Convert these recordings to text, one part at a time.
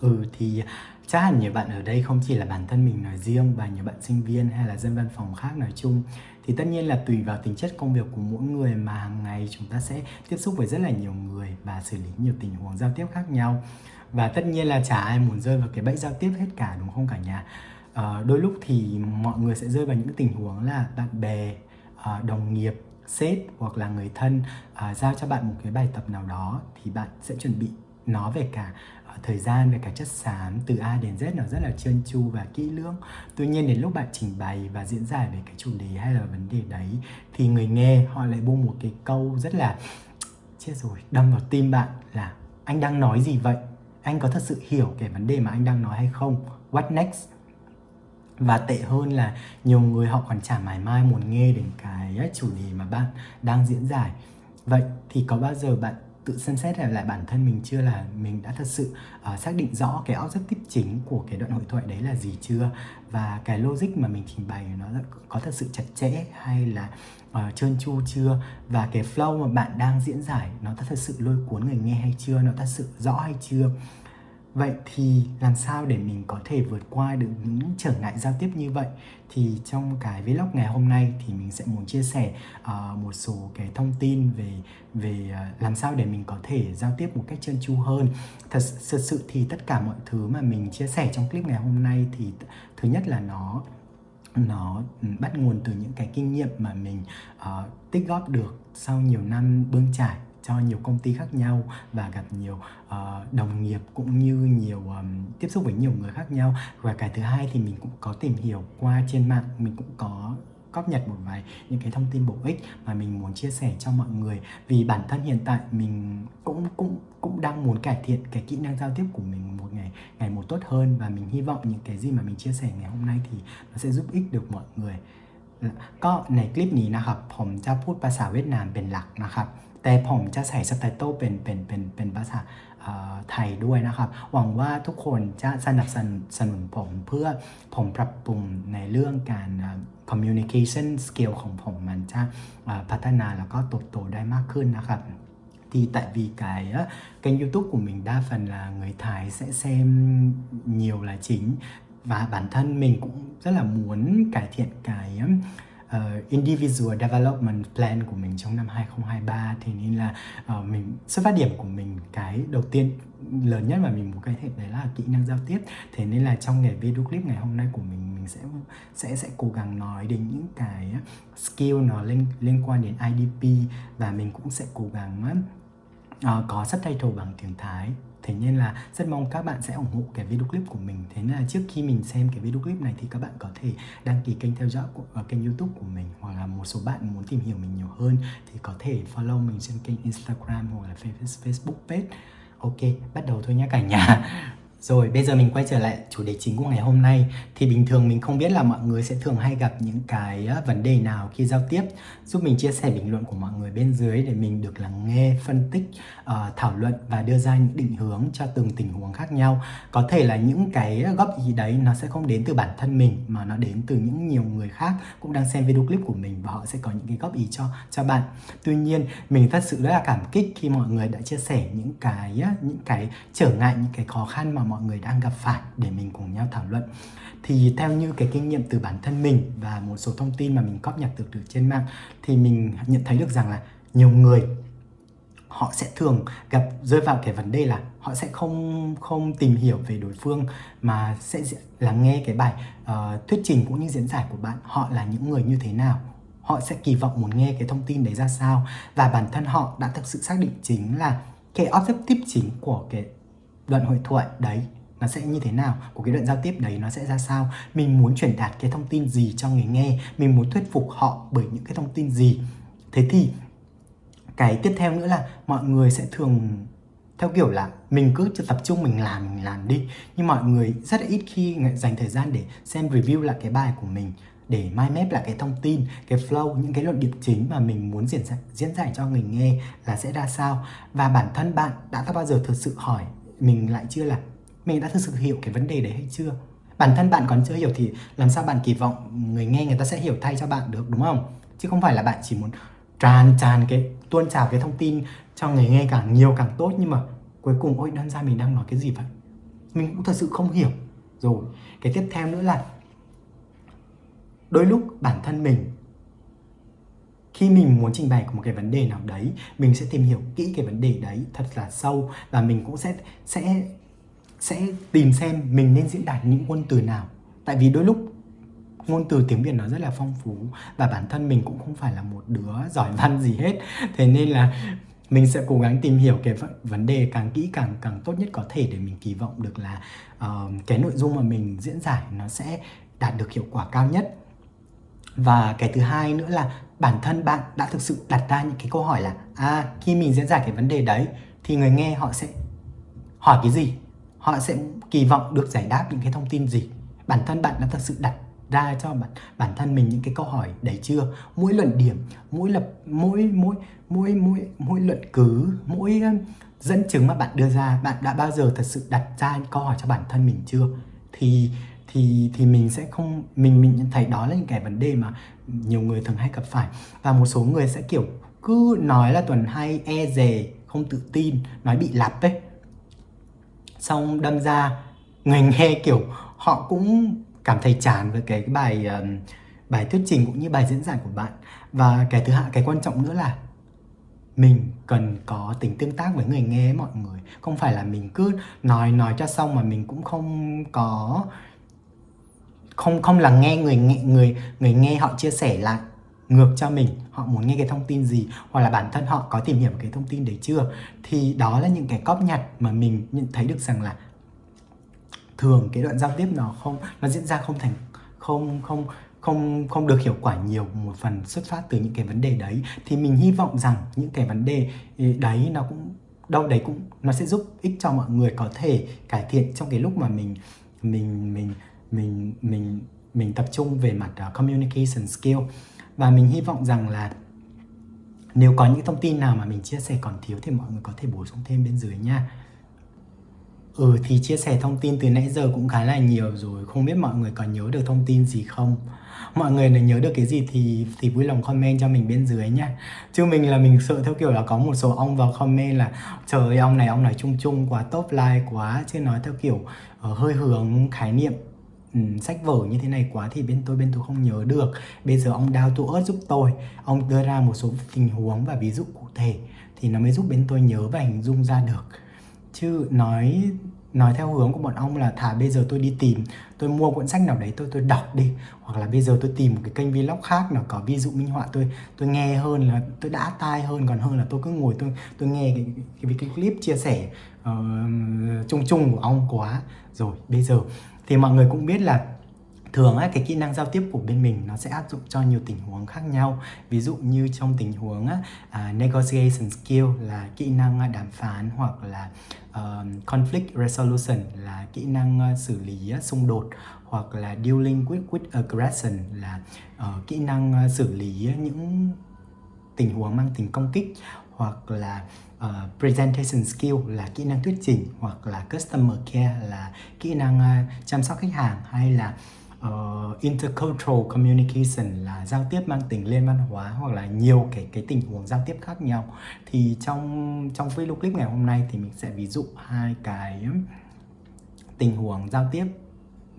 Ừ, thì chắc hẳn nhiều bạn ở đây không chỉ là bản thân mình nói riêng và nhiều bạn sinh viên hay là dân văn phòng khác nói chung. Thì tất nhiên là tùy vào tính chất công việc của mỗi người mà hàng ngày chúng ta sẽ tiếp xúc với rất là nhiều người và xử lý nhiều tình huống giao tiếp khác nhau. Và tất nhiên là chả ai muốn rơi vào cái bẫy giao tiếp hết cả đúng không cả nhà? À, đôi lúc thì mọi người sẽ rơi vào những tình huống là bạn bè à, đồng nghiệp sếp hoặc là người thân à, giao cho bạn một cái bài tập nào đó thì bạn sẽ chuẩn bị nó về cả thời gian về cả chất xám từ A đến Z nó rất là trơn tru và kỹ lưỡng. Tuy nhiên đến lúc bạn trình bày và diễn giải về cái chủ đề hay là vấn đề đấy, thì người nghe họ lại buông một cái câu rất là, chết rồi, đâm vào tim bạn là anh đang nói gì vậy? Anh có thật sự hiểu cái vấn đề mà anh đang nói hay không? What next? Và tệ hơn là nhiều người họ còn chả mải mai muốn nghe đến cái chủ đề mà bạn đang diễn giải. Vậy thì có bao giờ bạn tự xem xét lại bản thân mình chưa là mình đã thật sự uh, xác định rõ cái objective chính của cái đoạn hội thoại đấy là gì chưa? Và cái logic mà mình trình bày nó có thật sự chặt chẽ hay là uh, trơn tru chưa? Và cái flow mà bạn đang diễn giải nó thật sự lôi cuốn người nghe hay chưa? Nó thật sự rõ hay chưa? Vậy thì làm sao để mình có thể vượt qua được những trở ngại giao tiếp như vậy? Thì trong cái vlog ngày hôm nay thì mình sẽ muốn chia sẻ uh, một số cái thông tin về về uh, làm sao để mình có thể giao tiếp một cách trơn tru hơn. Thật, thật sự thì tất cả mọi thứ mà mình chia sẻ trong clip ngày hôm nay thì thứ nhất là nó nó bắt nguồn từ những cái kinh nghiệm mà mình uh, tích góp được sau nhiều năm bươn trải cho nhiều công ty khác nhau và gặp nhiều uh, đồng nghiệp cũng như nhiều um, tiếp xúc với nhiều người khác nhau. Và cái thứ hai thì mình cũng có tìm hiểu qua trên mạng mình cũng có góp nhặt một vài những cái thông tin bổ ích mà mình muốn chia sẻ cho mọi người. Vì bản thân hiện tại mình cũng cũng cũng đang muốn cải thiện cái kỹ năng giao tiếp của mình một ngày ngày một tốt hơn. Và mình hy vọng những cái gì mà mình chia sẻ ngày hôm nay thì nó sẽ giúp ích được mọi người. ก็ในคลิปนี้นะครับผมจะพูดภาษาเวียดนามเป็นหลักนะครับ แต่ผมจะใส่ซับไตเติลเป็นเป็นเป็นเป็นภาษาไทยด้วยนะครับ หวังว่าทุกคนจะสนับสนุนผมเพื่อผมปรับปรุงในเรื่องการ communication skill ของผมมันจะพัฒนาแล้วก็โตโตได้มากขึ้นนะครับ thì tại vì cái kênh YouTube của mình đa phần là người Thái sẽ xem nhiều là chính và bản thân mình cũng rất là muốn cải thiện cái uh, individual development plan của mình trong năm 2023 thì nên là uh, mình xuất phát điểm của mình cái đầu tiên lớn nhất mà mình muốn cải thiện đấy là kỹ năng giao tiếp. Thế nên là trong ngày video clip ngày hôm nay của mình mình sẽ sẽ sẽ cố gắng nói đến những cái skill nó liên liên quan đến IDP và mình cũng sẽ cố gắng uh, có subtitle bằng tiếng Thái. Thế nên là rất mong các bạn sẽ ủng hộ cái video clip của mình. Thế nên là trước khi mình xem cái video clip này thì các bạn có thể đăng ký kênh theo dõi của uh, kênh youtube của mình Hoặc là một số bạn muốn tìm hiểu mình nhiều hơn thì có thể follow mình trên kênh Instagram hoặc là Facebook page. Ok, bắt đầu thôi nhé cả nhà rồi bây giờ mình quay trở lại chủ đề chính của ngày hôm nay. Thì bình thường mình không biết là mọi người sẽ thường hay gặp những cái ờ, vấn đề nào khi giao tiếp. Giúp mình chia sẻ bình luận của mọi người bên dưới để mình được lắng nghe, phân tích, uh, thảo luận và đưa ra những định hướng cho từng tình huống khác nhau. Có thể là những cái góp ý đấy nó sẽ không đến từ bản thân mình mà nó đến từ những nhiều người khác cũng đang xem video clip của mình và họ sẽ có những cái góp ý cho cho bạn. Tuy nhiên mình thật sự rất là cảm kích khi mọi người đã chia sẻ những cái ờ, những cái trở ngại, những cái khó khăn mà mọi người đang gặp phải để mình cùng nhau thảo luận. Thì theo như cái kinh nghiệm từ bản thân mình và một số thông tin mà mình cóp nhặt được từ trên mạng thì mình nhận thấy được rằng là nhiều người họ sẽ thường gặp rơi vào cái vấn đề là họ sẽ không không tìm hiểu về đối phương mà sẽ lắng nghe cái bài uh, thuyết trình cũng như diễn giải của bạn. Họ là những người như thế nào? Họ sẽ kỳ vọng muốn nghe cái thông tin đấy ra sao? Và bản thân họ đã thực sự xác định chính là cái objective chính của cái đoạn hội thoại đấy nó sẽ như thế nào? Của cái đoạn giao tiếp đấy nó sẽ ra sao? Mình muốn truyền đạt cái thông tin gì cho người nghe? Mình muốn thuyết phục họ bởi những cái thông tin gì? Thế thì cái tiếp theo nữa là mọi người sẽ thường theo kiểu là mình cứ tập trung mình làm mình làm đi. Nhưng mọi người rất là ít khi dành thời gian để xem review lại cái bài của mình để mind map lại cái thông tin, cái flow, những cái luận điểm chính mà mình muốn diễn giải, diễn giải cho người nghe là sẽ ra sao? Và bản thân bạn đã bao giờ thực sự hỏi mình lại chưa là mình đã thực sự hiểu cái vấn đề đấy hay chưa? Bản thân bạn còn chưa hiểu thì làm sao bạn kỳ vọng người nghe người ta sẽ hiểu thay cho bạn được, đúng không? Chứ không phải là bạn chỉ muốn tràn tràn cái, tuôn trào cái thông tin cho người nghe càng nhiều càng tốt, nhưng mà cuối cùng, ôi đơn ra mình đang nói cái gì vậy? Mình cũng thật sự không hiểu. Rồi, cái tiếp theo nữa là đôi lúc bản thân mình khi mình muốn trình bày một cái vấn đề nào đấy mình sẽ tìm hiểu kỹ cái vấn đề đấy thật là sâu và mình cũng sẽ sẽ sẽ tìm xem mình nên diễn đạt những ngôn từ nào. Tại vì đôi lúc ngôn từ tiếng Việt nó rất là phong phú và bản thân mình cũng không phải là một đứa giỏi văn gì hết. Thế nên là mình sẽ cố gắng tìm hiểu cái vấn đề càng kỹ càng càng tốt nhất có thể để mình kỳ vọng được là uh, cái nội dung mà mình diễn giải nó sẽ đạt được hiệu quả cao nhất. Và cái thứ hai nữa là bản thân bạn đã thực sự đặt ra những cái câu hỏi là à khi mình diễn giải cái vấn đề đấy, thì người nghe họ sẽ hỏi cái gì? Họ sẽ kỳ vọng được giải đáp những cái thông tin gì? Bản thân bạn đã thực sự đặt ra cho bản bản thân mình những cái câu hỏi đấy chưa? Mỗi luận điểm, mỗi lập, mỗi mỗi mỗi mỗi mỗi luận cứ, mỗi dẫn chứng mà bạn đưa ra, bạn đã bao giờ thật sự đặt ra những câu hỏi cho bản thân mình chưa? Thì thì thì mình sẽ không, mình mình thấy đó là những cái vấn đề mà nhiều người thường hay gặp phải. Và một số người sẽ, kiểu, cứ nói là tuần hay e dè, không tự tin, nói bị lặp ấy. Xong đâm ra người nghe, kiểu, họ cũng cảm thấy chán với cái bài bài thuyết trình cũng như bài diễn giải của bạn. Và cái thứ hai cái quan trọng nữa là mình cần có tính tương tác với người nghe mọi người. Không phải là mình cứ nói nói cho xong mà mình cũng không có không không là nghe người người người nghe họ chia sẻ lại ngược cho mình, họ muốn nghe cái thông tin gì, hoặc là bản thân họ có tìm hiểu cái thông tin đấy chưa, thì đó là những cái cóp nhặt mà mình nhận thấy được rằng là thường cái đoạn giao tiếp nó không, nó diễn ra không thành, không không không không được hiệu quả nhiều một phần xuất phát từ những cái vấn đề đấy. Thì mình hy vọng rằng những cái vấn đề ừ, đấy nó cũng, đâu đấy cũng, nó sẽ giúp ích cho mọi người có thể cải thiện trong cái lúc mà mình mình mình mình mình mình tập trung về mặt uh, communication skill. Và mình hy vọng rằng là nếu có những thông tin nào mà mình chia sẻ còn thiếu thì mọi người có thể bổ sung thêm bên dưới nha. Ừ thì chia sẻ thông tin từ nãy giờ cũng khá là nhiều rồi. Không biết mọi người có nhớ được thông tin gì không? Mọi người nếu nhớ được cái gì thì thì vui lòng comment cho mình bên dưới nha. Chứ mình là mình sợ theo kiểu là có một số ông vào comment là Trời ơi ông này ông nói chung chung quá top like quá. Chứ nói theo kiểu uh, hơi hướng khái niệm um, sách vở như thế này quá thì bên tôi bên tôi không nhớ được. Bây giờ ông đào tu ớt giúp tôi. Ông đưa ra một số tình huống và ví dụ cụ thể Thì nó mới giúp bên tôi nhớ và hình dung ra được. Chứ nói nói theo hướng của bọn ông là thả bây giờ tôi đi tìm tôi mua cuốn sách nào đấy tôi tôi đọc đi. Hoặc là bây giờ tôi tìm một cái kênh vlog khác nào có ví dụ minh họa tôi tôi nghe hơn là tôi đã tai hơn. Còn hơn là tôi cứ ngồi tôi tôi nghe cái cái, cái clip chia sẻ uh, chung chung của ông quá. Rồi bây giờ thì mọi người cũng biết là thường á, cái kỹ năng giao tiếp của bên mình nó sẽ áp dụng cho nhiều tình huống khác nhau. Ví dụ như trong tình huống á, uh, negotiation skill là kỹ năng à, đàm phán hoặc là uh, conflict resolution là kỹ năng uh, xử lý uh, xung đột hoặc là dealing with, with aggression là uh, kỹ năng uh, xử lý những tình huống mang tính công kích hoặc là uh, presentation skill là kỹ năng thuyết trình hoặc là customer care là kỹ năng uh, chăm sóc khách hàng hay là uh, intercultural communication là giao tiếp mang tính liên văn hóa hoặc là nhiều cái cái tình huống giao tiếp khác nhau. Thì trong trong video clip ngày hôm nay thì mình sẽ ví dụ hai cái tình huống giao tiếp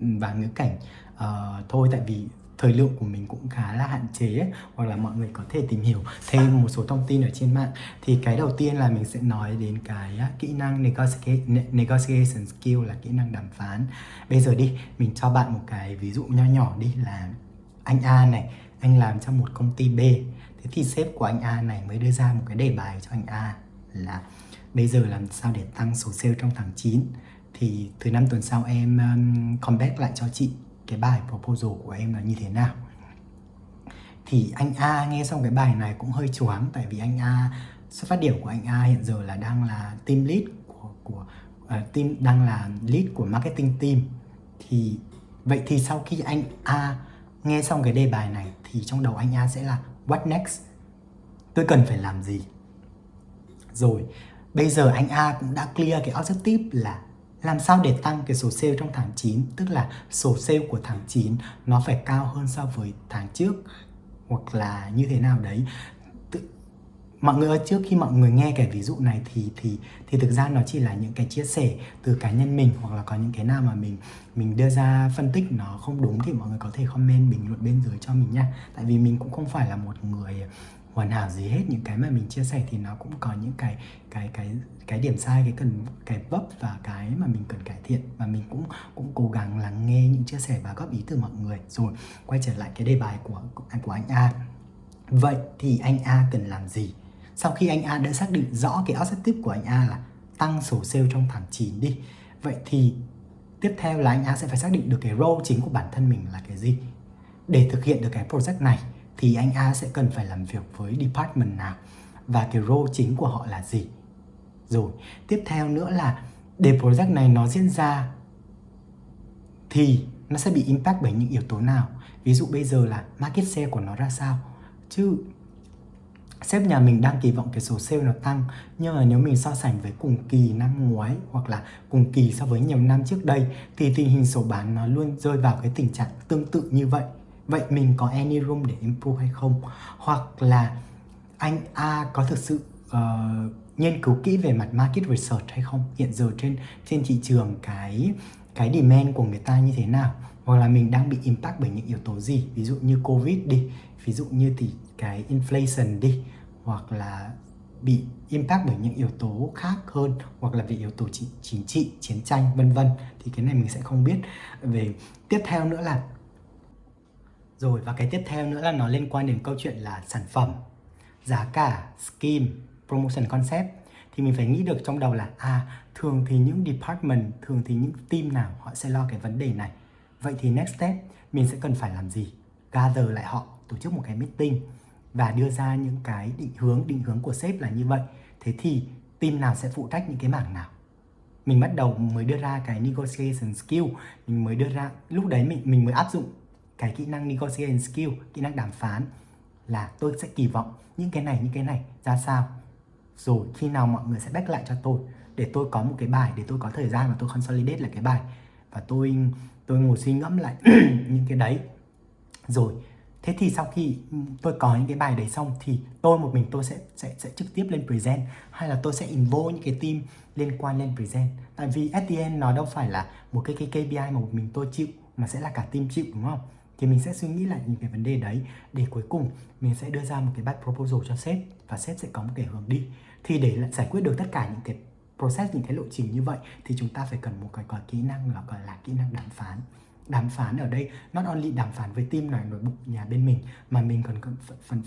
ừ, và ngữ cảnh uh, thôi tại vì thời lượng của mình cũng khá là hạn chế ấy, hoặc là mọi người có thể tìm hiểu thêm một số thông tin ở trên mạng. Thì cái đầu tiên là mình sẽ nói đến cái kỹ năng negotiation skill là kỹ năng đàm phán. Bây giờ đi mình cho bạn một cái ví dụ nho nhỏ đi là anh A này anh làm trong một công ty B. Thế thì sếp của anh A này mới đưa ra một cái đề bài cho anh A là bây giờ làm sao để tăng số sale trong tháng 9 thì từ năm tuần sau em um, comeback lại cho chị cái bài proposal của em là như thế nào. Thì anh A nghe xong cái bài này cũng hơi choáng tại vì anh A xuất phát điểm của anh A hiện giờ là đang là team lead của của uh, team đang là lead của marketing team. Thì vậy thì sau khi anh A nghe xong cái đề bài này thì trong đầu anh A sẽ là what next? Tôi cần phải làm gì? Rồi bây giờ anh A cũng đã clear cái objective là làm sao để tăng cái số sale trong tháng 9 tức là số sale của tháng 9 nó phải cao hơn so với tháng trước, hoặc là như thế nào đấy? Mọi người ơi, trước khi mọi người nghe cái ví dụ này thì thì thì thực ra nó chỉ là những cái chia sẻ từ cá nhân mình, hoặc là có những cái nào mà mình mình đưa ra phân tích nó không đúng thì mọi người có thể comment bình luận bên dưới cho mình nha. Tại vì mình cũng không phải là một người hoàn hảo gì hết, những cái mà mình chia sẻ thì nó cũng có những cái cái cái cái điểm sai, cái cần, cái vấp và cái mà mình cần cải thiện. Và mình cũng cũng cố gắng lắng nghe những chia sẻ và góp ý từ mọi người. Rồi, quay trở lại cái đề bài của của anh A. Vậy thì anh A cần làm gì? Sau khi anh A đã xác định rõ cái objective của anh A là tăng số sale trong tháng 9 đi, vậy thì tiếp theo là anh A sẽ phải xác định được cái role chính của bản thân mình là cái gì? Để thực hiện được cái project này thì anh A sẽ cần phải làm việc với department nào và cái role chính của họ là gì. Rồi, tiếp theo nữa là để project này nó diễn ra thì nó sẽ bị impact bởi những yếu tố nào. Ví dụ bây giờ là market share của nó ra sao. Chứ sếp nhà mình đang kỳ vọng cái số sale nó tăng nhưng mà nếu mình so sánh với cùng kỳ năm ngoái hoặc là cùng kỳ so với nhiều năm trước đây thì tình hình sổ bán nó luôn rơi vào cái tình trạng tương tự như vậy vậy mình có any room để improve hay không? Hoặc là anh A có thực sự uh, nghiên cứu kỹ về mặt market research hay không? Hiện giờ trên trên thị trường cái cái demand của người ta như thế nào? Hoặc là mình đang bị impact bởi những yếu tố gì? Ví dụ như covid đi ví dụ như thì cái inflation đi hoặc là bị impact bởi những yếu tố khác hơn hoặc là về yếu tố chính, chính trị chiến tranh vân vân. Thì cái này mình sẽ không biết. Về tiếp theo nữa là rồi và cái tiếp theo nữa là nó liên quan đến câu chuyện là sản phẩm, giá cả, scheme, promotion concept thì mình phải nghĩ được trong đầu là à thường thì những department, thường thì những team nào họ sẽ lo cái vấn đề này. Vậy thì next step mình sẽ cần phải làm gì? Gather lại họ, tổ chức một cái meeting và đưa ra những cái định hướng, định hướng của sếp là như vậy. Thế thì team nào sẽ phụ trách những cái mảng nào? Mình bắt đầu mới đưa ra cái negotiation skill, mình mới đưa ra lúc đấy mình mình mới áp dụng cái kỹ năng negotiation skill, kỹ năng đàm phán là tôi sẽ kỳ vọng những cái này, những cái này ra sao. Rồi khi nào mọi người sẽ back lại cho tôi để tôi có một cái bài, để tôi có thời gian và tôi consolidate lại cái bài và tôi tôi ngồi suy ngẫm lại những cái đấy. Rồi Thế thì sau khi tôi có những cái bài đấy xong thì tôi một mình tôi sẽ sẽ sẽ trực tiếp lên present hay là tôi sẽ involve những cái team liên quan lên present. Tại vì at the end nó đâu phải là một cái cái KPI mà một mình tôi chịu mà sẽ là cả team chịu đúng không? Thì mình sẽ suy nghĩ lại những cái vấn đề đấy. Để cuối cùng mình sẽ đưa ra một cái bad proposal cho sếp và sếp sẽ có một cái hướng đi. Thì để giải quyết được tất cả những cái process những cái lộ trình như vậy thì chúng ta phải cần một cái, cái kỹ năng là gọi là kỹ năng đàm phán. Đàm phán ở đây not only đàm phán với team này nội bộ nhà bên mình mà mình còn cần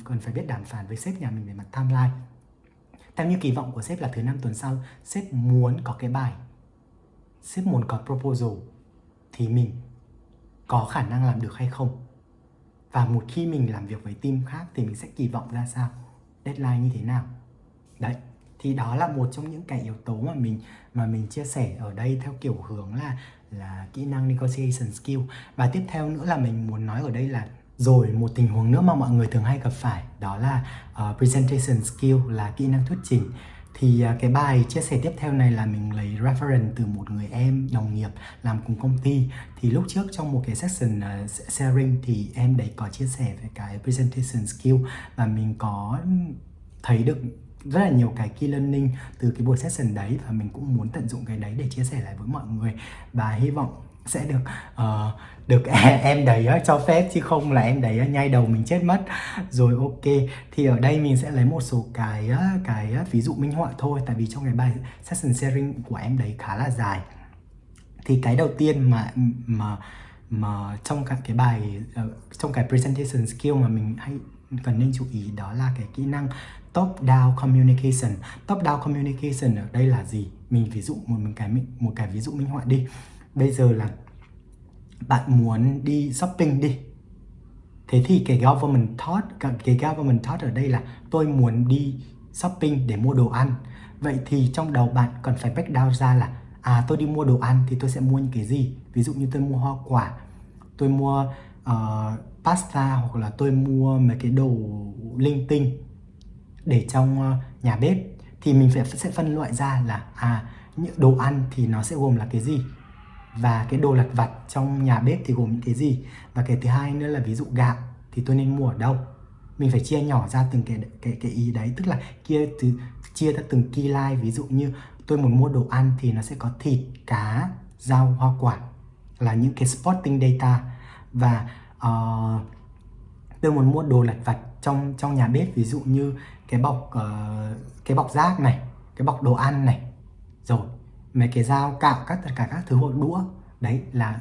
cần phải biết đàm phán với sếp nhà mình về mặt timeline. Theo như kỳ vọng của sếp là thứ năm tuần sau sếp muốn có cái bài sếp muốn có proposal thì mình có khả năng làm được hay không? Và một khi mình làm việc với team khác thì mình sẽ kỳ vọng ra sao? Deadline như thế nào? Đấy thì đó là một trong những cái yếu tố mà mình mà mình chia sẻ ở đây theo kiểu hướng là là kỹ năng negotiation skill. Và tiếp theo nữa là mình muốn nói ở đây là rồi một tình huống nữa mà mọi người thường hay gặp phải đó là uh, presentation skill là kỹ năng thuyết trình thì à, cái bài chia sẻ tiếp theo này là mình lấy reference từ một người em, đồng nghiệp làm cùng công ty. Thì lúc trước trong một cái section à, sharing thì em đấy có chia sẻ về cái presentation skill và mình có thấy được rất là nhiều cái key learning từ cái buổi session đấy và mình cũng muốn tận dụng cái đấy để chia sẻ lại với mọi người. Và hy vọng sẽ được uh, được em đấy cho phép chứ không là em đẩy nhai đầu mình chết mất. Rồi ok thì ở đây mình sẽ lấy một số cái cái ví dụ minh họa thôi tại vì trong cái bài session sharing của em đấy khá là dài. Thì cái đầu tiên mà mà mà trong các cái bài ờ, trong cái presentation skill mà mình hay cần nên chú ý đó là cái kỹ năng top down communication. Top down communication ở đây là gì? Mình ví dụ một cái một cái ví dụ minh họa đi bây giờ là bạn muốn đi shopping đi. Thế thì cái government thought cái government thought ở đây là tôi muốn đi shopping để mua đồ ăn. Vậy thì trong đầu bạn cần phải break down ra là à tôi đi mua đồ ăn thì tôi sẽ mua những cái gì? Ví dụ như tôi mua hoa quả tôi mua uh, pasta hoặc là tôi mua mấy cái đồ linh tinh để trong uh, nhà bếp. Thì mình phải sẽ phân loại ra là à những đồ ăn thì nó sẽ gồm là cái gì? Và cái đồ lặt vặt trong nhà bếp thì gồm những cái gì? Và cái thứ hai nữa là ví dụ gạo thì tôi nên mua ở đâu? Mình phải chia nhỏ ra từng cái cái cái ý đấy. Tức là kia từ chia ra từng key line. Ví dụ như tôi muốn mua đồ ăn thì nó sẽ có thịt cá rau hoa quả là những cái spotting data. Và uh, tôi muốn mua đồ lặt vặt trong trong nhà bếp. Ví dụ như cái bọc uh, cái bọc rác này cái bọc đồ ăn này. Rồi mấy cái dao cạo các, tất cả các thứ hộp đũa. Đấy là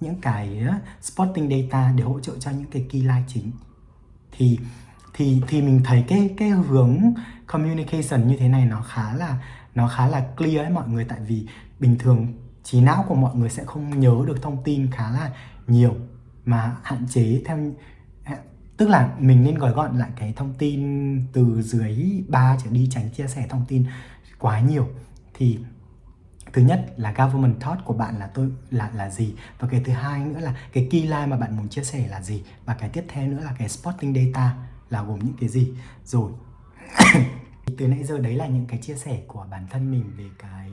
những cái spotting data để hỗ trợ cho những cái key line chính. Thì thì thì mình thấy cái cái hướng communication như thế này nó khá là, nó khá là clear ấy mọi người. Tại vì bình thường trí não của mọi người sẽ không nhớ được thông tin khá là nhiều. Mà hạn chế theo à, tức là mình nên gói gọn lại cái thông tin từ dưới ba trở đi tránh chia sẻ thông tin quá nhiều. Thì thứ nhất là government thought của bạn là tôi, là là gì? Và cái thứ hai nữa là cái key line mà bạn muốn chia sẻ là gì? Và cái tiếp theo nữa là cái spotting data là gồm những cái gì? Rồi, từ nãy giờ đấy là những cái chia sẻ của bản thân mình về cái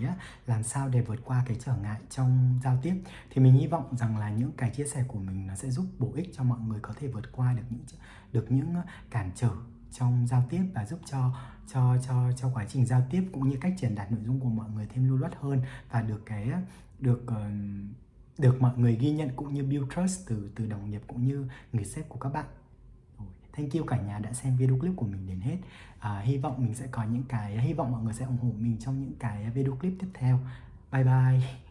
làm sao để vượt qua cái trở ngại trong giao tiếp. Thì mình hy vọng rằng là những cái chia sẻ của mình nó sẽ giúp bổ ích cho mọi người có thể vượt qua được những được những cản trở trong giao tiếp và giúp cho cho cho cho quá trình giao tiếp cũng như cách truyền đạt nội dung của mọi người thêm lưu loát hơn và được cái được được mọi người ghi nhận cũng như build trust từ từ đồng nghiệp cũng như người sếp của các bạn. Thank you cả nhà đã xem video clip của mình đến hết. À, Hy vọng mình sẽ có những cái Hy vọng mọi người sẽ ủng hộ mình trong những cái video clip tiếp theo. Bye bye.